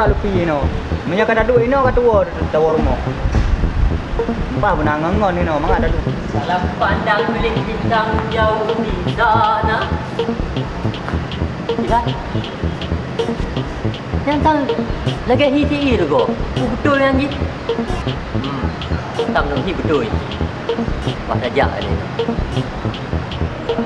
kurang lebih no. Punya kada duit no kat tua tawa rumah. Apa benang ngon ni no, mang ada duit. Salam pandang milik bintang jauh di sana. Tidak. Yang tang lagi hiti itu ko. Betul yang ni. Hmm. Tak menunggu betul. Wah saja ni. Ah,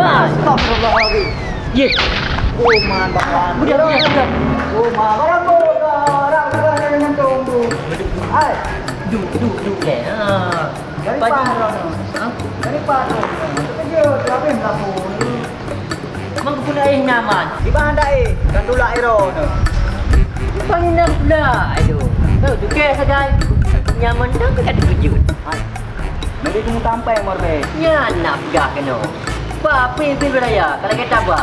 Astagfirullahaladzim. ye. Oh man bakawan. Budak budak budak. Oh man barang bo orang bukan dengan tunggu. Hai, Duk duk duk ke. Ah. dari Baju panon. Ha? Dari panon. Kerja tapi melaku. Mang pun air nyaman. Di mana dah eh? Kan dulu aero no. Panggil nak pula. Aduh. Tahu tu ke saja. Nyaman dah ke kata kejut. Hai. Beli kamu sampai morbe. Ya nak gak kena. Apa apa yang pilih beraya? Kalau kita apa?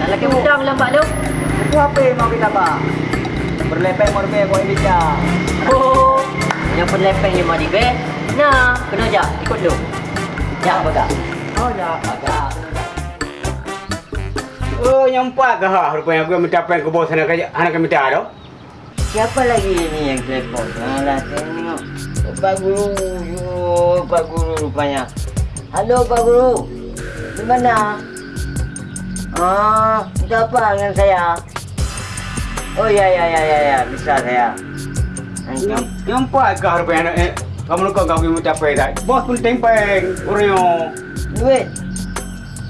Kalau kita udang lambat tu. Itu apa yang mau kita bah? Berlepeng morbe kau ini jah. Oh. Yang perlepeng yang mari be. Nah, kena aja ikut lu. Ya baga. Oh ya. Baga. Oh, nyampak ke ha? Rupanya aku minta yang ke sana ke anak kami minta tu. Siapa lagi ini yang telepon? Alah, tengok. Pak Guru, yo, Pak Guru rupanya. Halo Pak Guru. Di mana? Ah, minta apa dengan saya? Oh ya ya ya ya ya, bisa saya. Nyam- Nyampak ke rupanya anak eh, kamu nak kau minta apa dah? Bos pun tempeng, uryo. Duit.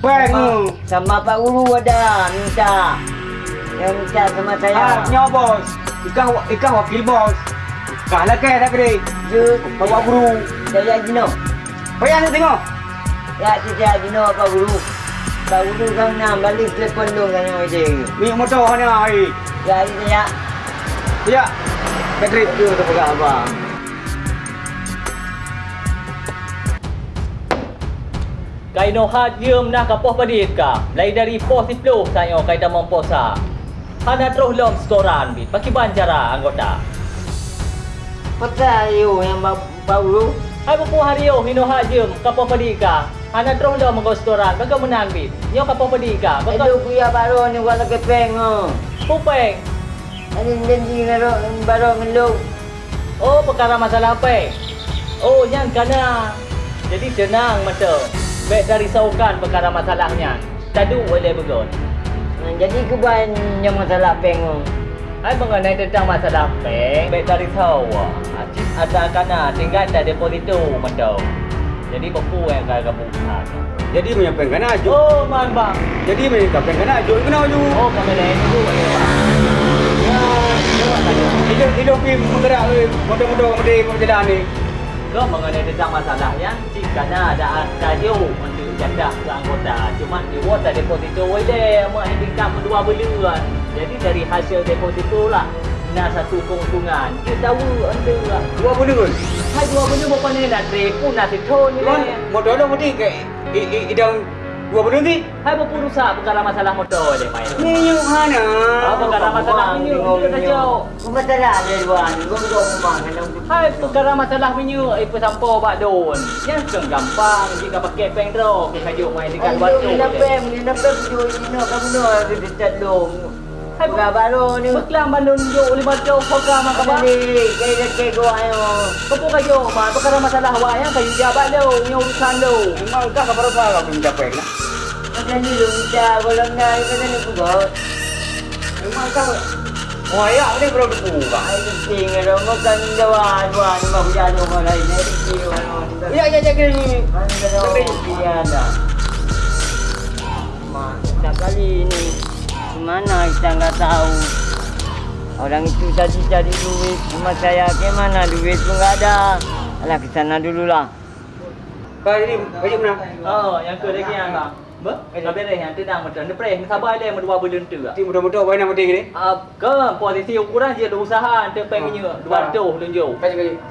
Peng. Sama, sama Pak Guru ada minta. Yang minta sama Ah, saya. nyawa bos. Ikan ikan wakil bos. Kalah ke tak kiri? Jut, Bawa guru. saya Gino. Payah nak tengok. Ya, saya Gino Pak Guru. Pak Guru kan nak balik telepon dulu kan yang ide. Minyak motor hari. Ya, ini saya. Ya. Bateri. Aduh, tu pegang apa? Kaino hajum nak kapoh padika. Mulai dari pos 10 saya kai damang posa. Hana terus lom storan bit. Paki anggota. Peta you yang Pak Guru. Hai buku hari yo hino hajum kapoh padika. Hana terus lom mengko storan baga menan bit. Nyo kapoh padika. Baga Aduh, kuya baru ni wala kepeng oh. pupeng. Ani janji ngaro baru ngeluk. Oh perkara masalah apa? Oh yang kana. Jadi tenang mata. Baik dari saukan perkara masalahnya. Tadu boleh begon. Nah, jadi keban yang masalah peng oh. Hai mengenai tentang masalah peng, baik dari tahu. Acik ada kana tinggal ada deposito mendau. Jadi bepu yang kaya kamu bukan. Jadi minyak peng kena aju. Oh, man bang. Jadi minyak peng kena aju. Kena aju. Oh, kami lain dulu. Hidup hidup pergi menggerak eh, motor-motor mesti berjalan ni. Kau mengenai tentang masalahnya, jika ada radio untuk janda anggota. Cuma dia buat ada deposito boleh, mak income dua bulan. Jadi dari hasil deposito lah, nak satu keuntungan. Kita tahu anda lah. Dua pun. Hai dua bulan apa ni nak trip pun nak sitro ni Kan lah. dah mesti ke i- dua puluh ni. Hai berusaha perkara masalah motor dia main. Ni yuk mana? Ah, perkara masalah minyak kita saja. Kau masalah dia ni. Kau duduk rumah kena Hai perkara masalah minyak eh pesampo bak don. Yang kan gampang jika pakai peng dro ke kajuk main dekat batu. ni napem, ni napem tu ini kamu no ada di tadung. Hai Buka baru ni. Beklam bandun jo lima jo program apa Apa ba? ni? Kaya kaya kau ayo. Kepu kajuk ma perkara masalah wa yang kayu jabat do, ni urusan do. Memang kau kabar apa kau minta peng nak? Macam ni lu minta kalau nak kata ni pugot. Memang kau Wayak ni perlu dibuka. Ai penting ada makan ni hujan orang lain ni rezeki orang. Ya ya ya kini. Mana ada dia ada. Mak, tak kali ni. Mana kita nggak tahu. Orang itu tadi cari duit, cuma saya ke mana duit pun nggak ada. Alah ke sana dululah. Kau jadi baju mana? Oh, yang ke lagi yang bang. Ba? Kau beres yang tendang macam ni preh sabar dia dua bulan tu. Ti mudah-mudah bawa nama tinggi ni. Ah, ke posisi ukuran dia ada usaha untuk peng minyak 200 tunjuk.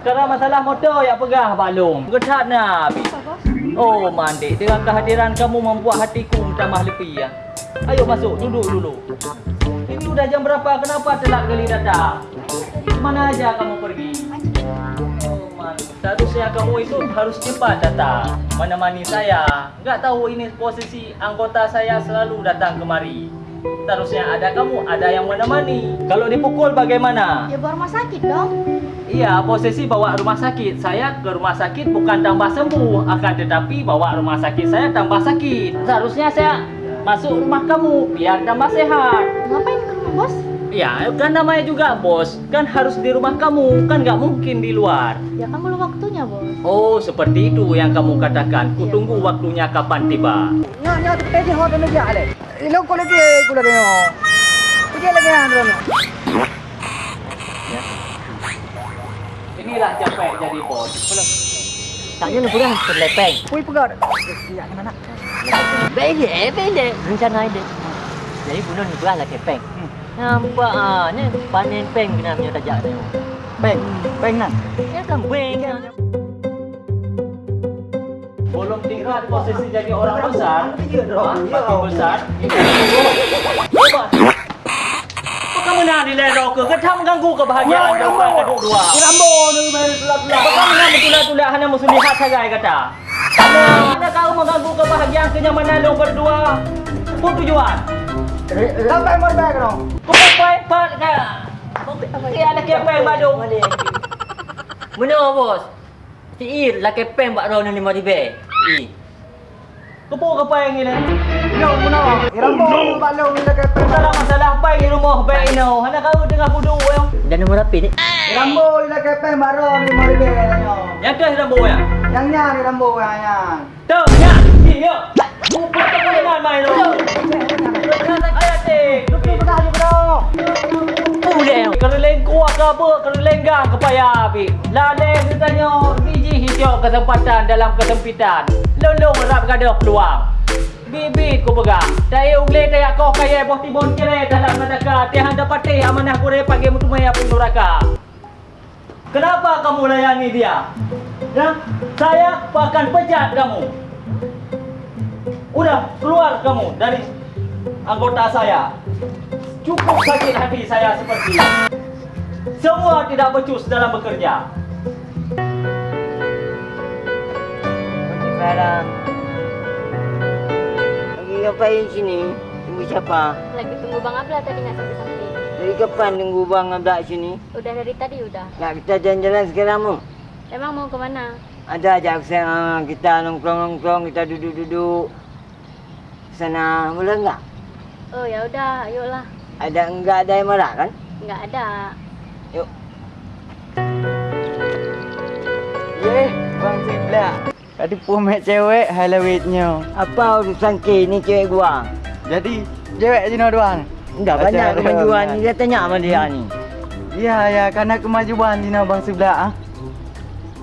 Sekarang masalah motor yang pegah balung. Getat nak. Oh, Mandik, dengan kehadiran kamu membuat hatiku tambah lebih ya. Ayo masuk, duduk dulu. Ini udah jam berapa? Kenapa telat kali datang? Mana aja kamu pergi? Oh, Man. Seharusnya kamu itu harus cepat datang Menemani saya Enggak tahu ini posisi anggota saya selalu datang kemari Seharusnya ada kamu, ada yang menemani Kalau dipukul bagaimana? Ya bawa rumah sakit dong. Iya, posisi bawa rumah sakit Saya ke rumah sakit bukan tambah sembuh Akan tetapi bawa rumah sakit saya tambah sakit Seharusnya saya masuk rumah kamu Biar tambah sehat Ngapain ke rumah bos? Ya, kan namanya juga bos Kan harus di rumah kamu Kan nggak mungkin di luar Ya kan belum waktunya bos. Oh, seperti itu yang kamu katakan. Kutunggu waktunya kapan tiba. Nyo nyo tu tu. Ilo ko lagi ko lagi nyo. Pergi lagi andro. Inilah capek jadi bos. Tanya lu pun terlepeng. Pui pegar. Ya mana? Bele, bele. Rencana ide. Jadi bunuh ni belah lah kepeng. Nampak ah, ni panen peng kena punya tajak ni. Peng, peng nan. Ya kan peng. Belum tingkat posisi jadi orang besar. Ha? Makin besar. Apa kamu nak dilero ke? Kau mengganggu kebahagiaan orang kedua-dua. Rambo ni main gelap-gelap. Apa kamu nak betul-betul hanya musuh lihat saja kata? Mana kau mengganggu kebahagiaan kenyamanan orang berdua? Apa tujuan? Sampai merbek dong. Kau pakai pat ke? Kaya ada kepeng badung. Mana bos? Si Ir lah kepeng bak ron lima ribe. I. Kepuk kepeng ni lah. Yo mana? Rambo ni balong ni dekat peng. Masalah masalah apa di rumah baik ini? Hanya kau dengan kudu yang Dan nombor rapi ni. Rambo ni dekat peng barong lima ribu nyo. yang tu rambo ya. Yang nya ni rambo yang yang. Tu ya. Iya. Bukan tak boleh main main tu. Ayat tik. Lupi pedah ni bro. Boleh. Kereleng kuat ke apa? Kereleng gang ke payah api. Laleng ditanya biji hijau kesempatan dalam kesempitan. Lolong rap gaduh peluang. Bibit ku pegang. Daya ugle daya kau kaya boh tibon kere dalam neraka. Tiang dapat amanah ku pagi maya pun neraka. Kenapa kamu layani dia? Ya, saya akan pecat kamu. Udah keluar kamu dari anggota saya. Cukup sakit hati saya seperti ini. Semua tidak becus dalam bekerja. Lagi ngapain sini? Tunggu siapa? Lagi tunggu Bang Abla tadi nggak sampai-sampai. Dari kapan tunggu bang Abdak sini? Udah dari tadi udah. Nak kita jalan-jalan sekarang mu? Emang mau kemana? Ada ajak saya ah, kita nongkrong-nongkrong, kita duduk-duduk. Sana mula enggak? Oh ya udah, ayolah. Ada enggak ada yang marah kan? Nggak ada. Yuk. Ye, bang sebelah. Tadi pumet cewek halawitnya. Apa urusan ke ni cewek gua? Jadi cewek sini doang. Enggak Ada banyak kemajuan ni dia tanya sama dia ni. Ya ya karena kemajuan sini bang sebelah ah.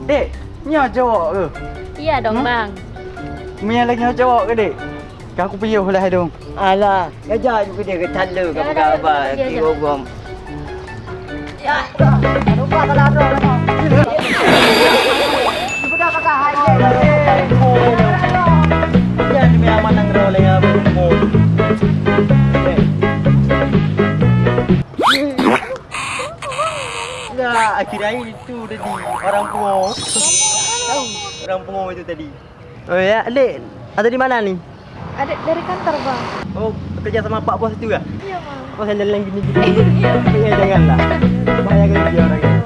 Dek, nyo cowok ke? Iya dong Hmm? Bang. Mia lagi nyo cowok ke dek? Kau aku piyuh lah dong. Alah, kerja juga dia ke tala ke Ya, apa dah, apa pergi di aja. gogom. Lupa kalau ada orang. Sudah kakak hai. Jangan demi aman nang roleng apa mu. Enggak, akhirnya itu tadi orang pungo. Tahu orang pungo itu tadi. Oh ya. Ada di mana nih? ada dari kantor bang. Oh, kerja sama Pak Bos itu ya? Iya bang. Oh, jalan-jalan gini gini. Iya, janganlah. Bahaya kerja orang yang.